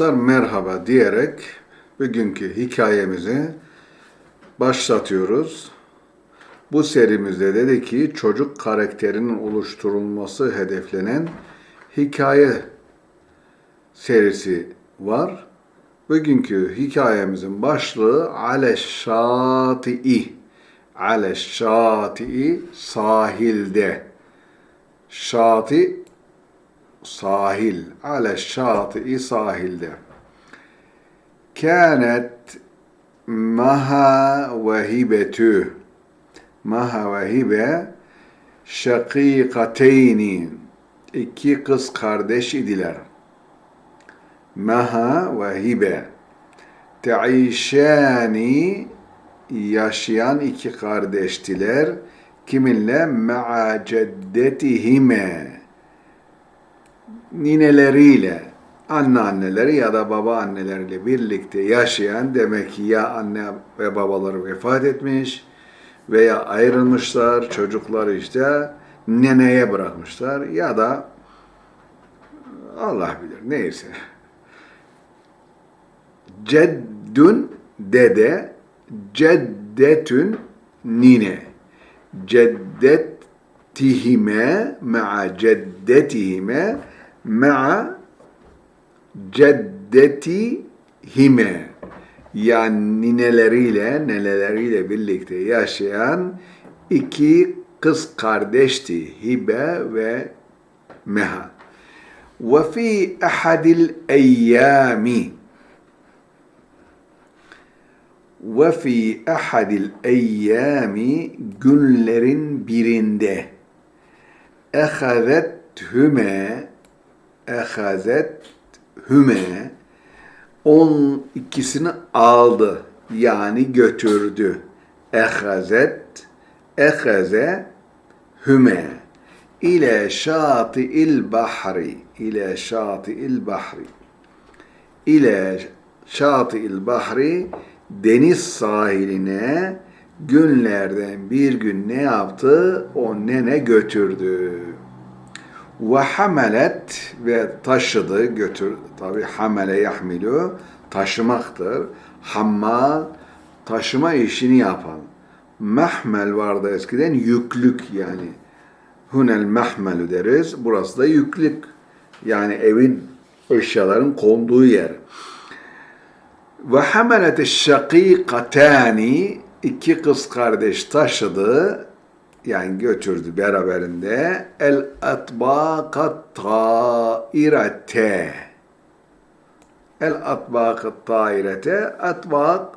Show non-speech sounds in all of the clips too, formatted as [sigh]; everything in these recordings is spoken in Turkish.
Arkadaşlar merhaba diyerek bugünkü hikayemizi başlatıyoruz. Bu serimizde dedi ki çocuk karakterinin oluşturulması hedeflenen hikaye serisi var. Bugünkü hikayemizin başlığı Ale Şati'i. Ale Şati'i sahilde. Şati sahil. Ale şati'i sahilde. Kânet maha ve hibetü. Maha ve hibe şakîkateyni. İki kız kardeş idiler. Maha ve hibe. Teişâni yaşayan iki kardeştiler. Kiminle? Ma'a ceddetihime nineleriyle, anneanneleri ya da baba anneleriyle birlikte yaşayan demek ki ya anne ve babaları vefat etmiş veya ayrılmışlar, çocukları işte neneye bırakmışlar ya da Allah bilir neyse. Ceddün dede, ceddetün nine. Ceddetihime ma'a ceddetihime ma'a ceddetihime yani nineleriyle, neleleriyle birlikte yaşayan iki kız kardeşti Hibe ve Meha. Ve fi ahadil eyyami ve fi ahadil eyyami günlerin birinde ehazet hüme ehazet hüme on ikisini aldı yani götürdü. Ehazet ehaze hüme ile şati'il bahri ile şati'il bahri ile şati'il bahri deniz sahiline günlerden bir gün ne yaptı? O nene götürdü. Ve hamelet ve taşıdı, götür. Tabi hamele yahmilu taşımaktır. Hammal taşıma işini yapan. Mahmel vardı eskiden yüklük yani. Hunel mahmelu deriz. Burası da yüklük. Yani evin eşyaların konduğu yer. Ve hamelet şakîkatâni iki kız kardeş taşıdı yani götürdü beraberinde el atbakat tairete el atbakat tairete atbak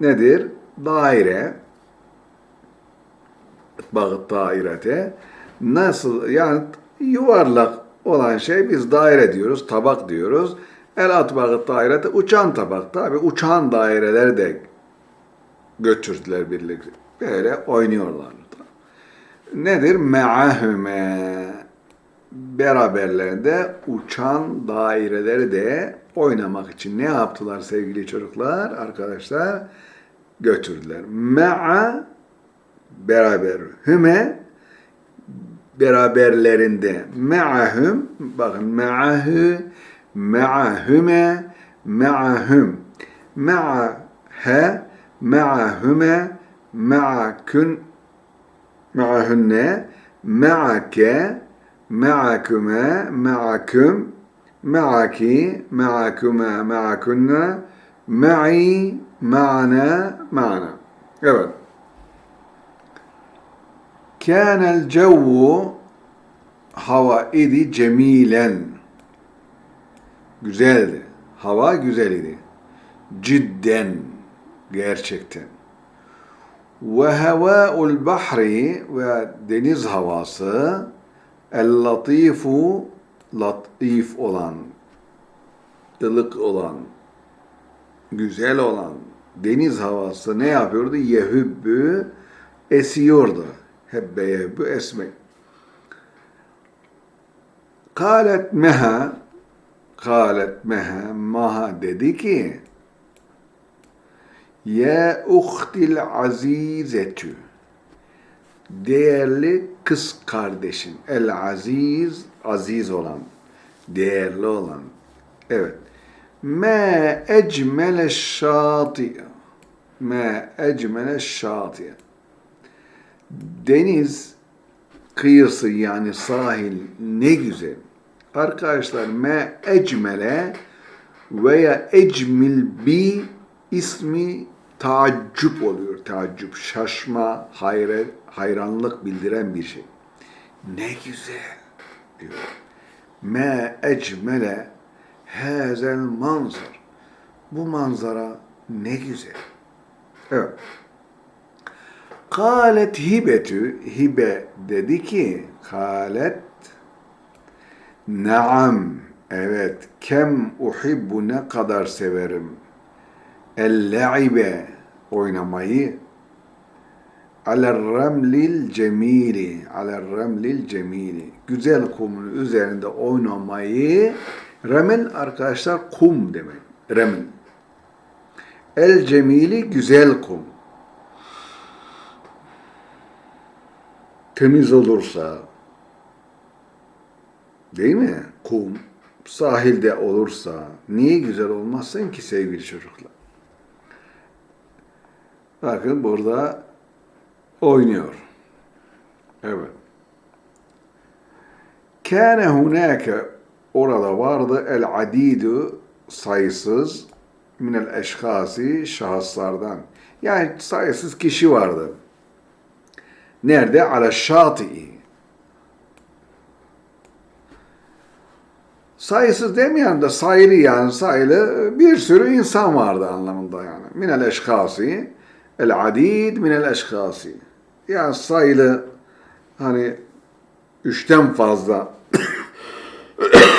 nedir? Daire atbakat tairete nasıl yani yuvarlak olan şey biz daire diyoruz, tabak diyoruz. El atbakat dairete uçan tabak. Tabi uçan daireler de götürdüler birlikte. Böyle oynuyorlar. Nedir? Me'ahüme beraberlerinde uçan daireleri de oynamak için ne yaptılar sevgili çocuklar, arkadaşlar? Götürdüler. Me'a beraber. Hüme beraberlerinde. Me'ahüm bakın me'ahü me'ahüme me'ahüm me'ahe me'ahüme ma'akün ma'ahünne ma'ake ma'aküme ma'aküm ma'aki ma'aküme ma'akünne ma'i ma'ana ma'ana evet. Kânel cevvu hava idi cemilen. Güzeldi. Hava güzel idi. Cidden gerçekten ve hevâul bahri ve deniz havası el latifu latif olan ılık olan güzel olan deniz havası ne yapıyordu? Yehübbü esiyordu. Hebbe yehübbü esmek. Kalet meha kalet meha maha dedi ki ya uhtil azizetü değerli kız kardeşim. El aziz, aziz olan, değerli olan. Evet. Me ecmele şatiye. Me ecmele şatiye. Deniz kıyısı yani sahil ne güzel. Arkadaşlar me ecmele veya ecmil bi ismi taaccüp oluyor. Taaccüp, şaşma, hayret, hayranlık bildiren bir şey. Ne güzel diyor. Me ecmele hazel manzar. Bu manzara ne güzel. Evet. Kalet hibetü, hibe dedi ki, kalet, naam, evet, kem uhibbu ne kadar severim, el-le'ibe, oynamayı, aler remlil cemili, aler remlil cemili, güzel kumun üzerinde oynamayı, remel arkadaşlar kum demek, remel. El cemili güzel kum. temiz olursa, değil mi? Kum, sahilde olursa, niye güzel olmazsın ki sevgili çocuklar? Bakın burada oynuyor. Evet. Kâne hunâke orada vardı el adidu sayısız minel eşhasi şahıslardan. Yani sayısız kişi vardı. Nerede? Ala şati'i. Sayısız demeyen de sayılı yani sayılı bir sürü insan vardı anlamında yani. Minel eşkasi, el adid minel eşkasi. Yani sayılı hani üçten fazla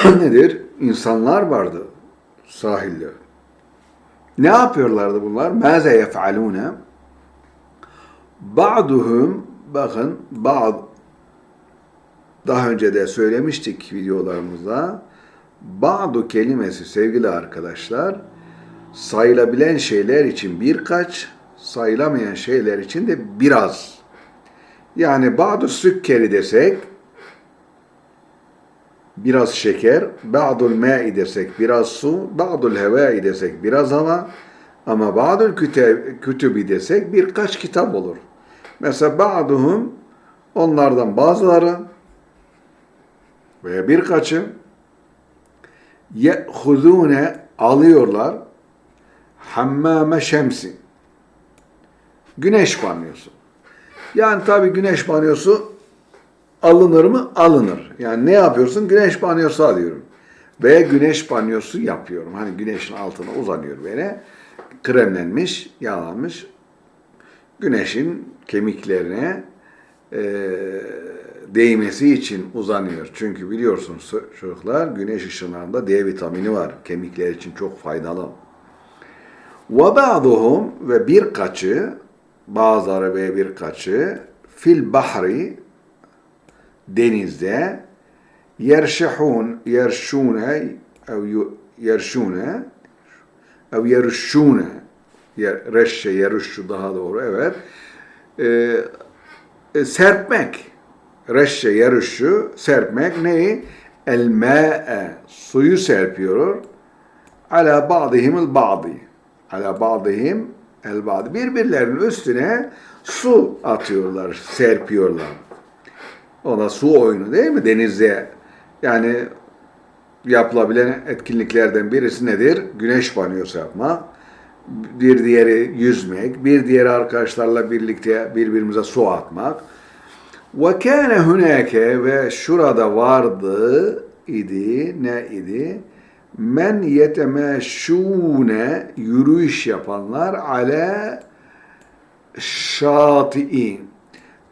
[coughs] nedir? İnsanlar vardı sahilde. Ne yapıyorlardı bunlar? Maze yef'alune? Ba'duhum bakın bazı daha önce de söylemiştik videolarımızda bazı kelimesi sevgili arkadaşlar sayılabilen şeyler için birkaç sayılamayan şeyler için de biraz. Yani bazı sükkeri desek biraz şeker, ba'dul ma'i desek biraz su, ba'dul hevai desek biraz hava. Ama ba'dul kütübi desek birkaç kitap olur. Mesela ba'duhum onlardan bazıları veya birkaçı ye'huzune alıyorlar. Hammame şemsi güneş banyosu. Yani tabi güneş banyosu alınır mı? Alınır. Yani ne yapıyorsun? Güneş banyosu alıyorum. Veya güneş banyosu yapıyorum. Hani güneşin altına uzanıyor böyle. Kremlenmiş, yağlanmış güneşin kemiklerine e, değmesi için uzanıyor. Çünkü biliyorsunuz çocuklar güneş ışınlarında D vitamini var. Kemikler için çok faydalı. وَبَعْضُهُمْ ve birkaçı bazıları ve birkaçı fil bahri denizde yerşehun yerşune ev yerşune ev yerşune reşşe, yeruşşu daha doğru evet. Ee, e, serpmek. Reşşe, yeruşşu, serpmek neyi? El ma'e, suyu serpiyor. Ala ba'dihimul ba'di. Ala ba'dihim el ba'di. Birbirlerinin üstüne su atıyorlar, serpiyorlar. O da su oyunu değil mi? Denizde yani yapılabilen etkinliklerden birisi nedir? Güneş banyosu yapmak bir diğeri yüzmek, bir diğeri arkadaşlarla birlikte birbirimize su atmak. Ve kâne hunâke ve şurada vardı idi, ne idi? Men yetemeşûne yürüyüş yapanlar ale şati'in.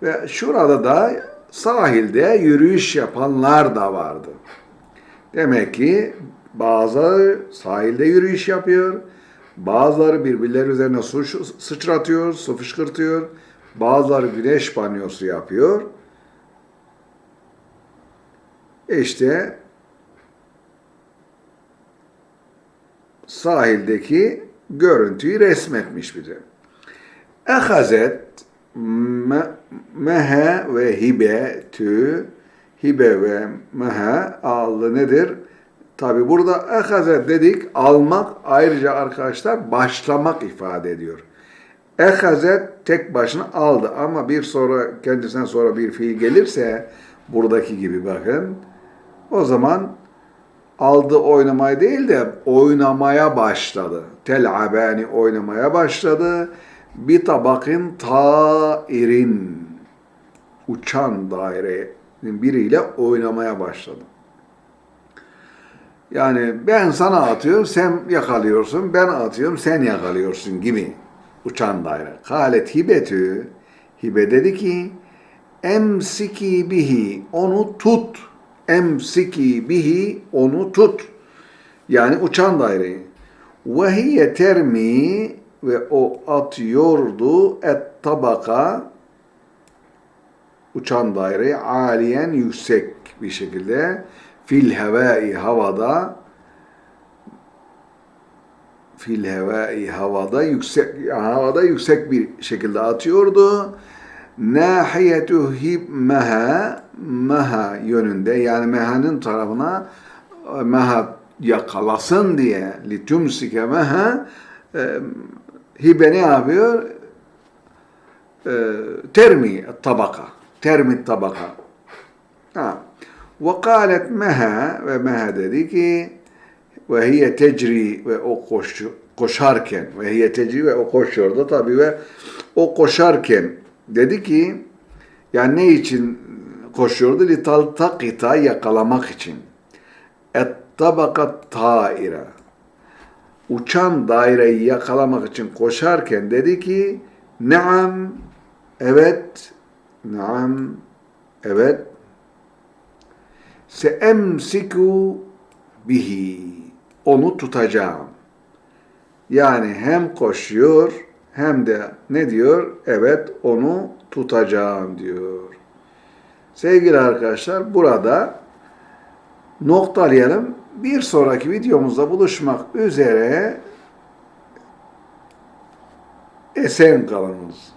Ve şurada da sahilde yürüyüş yapanlar da vardı. Demek ki bazı sahilde yürüyüş yapıyor, Bazıları birbirleri üzerine su sıçratıyor, su fışkırtıyor. Bazıları güneş banyosu yapıyor. İşte sahildeki görüntüyü resmetmiş bize. Ehazet mehe ve hibe tü hibe ve mehe aldı nedir? Tabi burada ehaze dedik almak ayrıca arkadaşlar başlamak ifade ediyor. Ehaze tek başına aldı ama bir sonra kendisinden sonra bir fiil gelirse buradaki gibi bakın o zaman aldı oynamayı değil de oynamaya başladı. Tel'abani oynamaya başladı. Bir tabakın tairin uçan dairenin biriyle oynamaya başladı. Yani ben sana atıyorum, sen yakalıyorsun, ben atıyorum, sen yakalıyorsun gibi uçan daire. Halet hibetü, hibe dedi ki, emsiki bihi, onu tut. Emsiki bihi, onu tut. Yani uçan daireyi. Ve hiye termi ve o atıyordu et tabaka uçan daireyi aliyen yüksek bir şekilde fil hevai havada fil hevai havada yüksek havada yüksek bir şekilde atıyordu. Nahiyetu hibmeha meha yönünde yani mehanın tarafına meha yakalasın diye li tumsike meha e, hibe ne yapıyor? E, termi tabaka. Termi tabaka. Ha. Ve kâlet meha ve meha dedi ki ve hiye tecri ve o koş, koşarken ve hiye tecri ve o koşuyordu tabi ve o koşarken dedi ki yani ne için koşuyordu? Li taltakita yakalamak için. Et tabakat taira. Uçan daireyi yakalamak için koşarken dedi ki Naam, evet, naam, evet. Seemsiku bihi. Onu tutacağım. Yani hem koşuyor hem de ne diyor? Evet onu tutacağım diyor. Sevgili arkadaşlar burada noktalayalım. Bir sonraki videomuzda buluşmak üzere esen kalınız.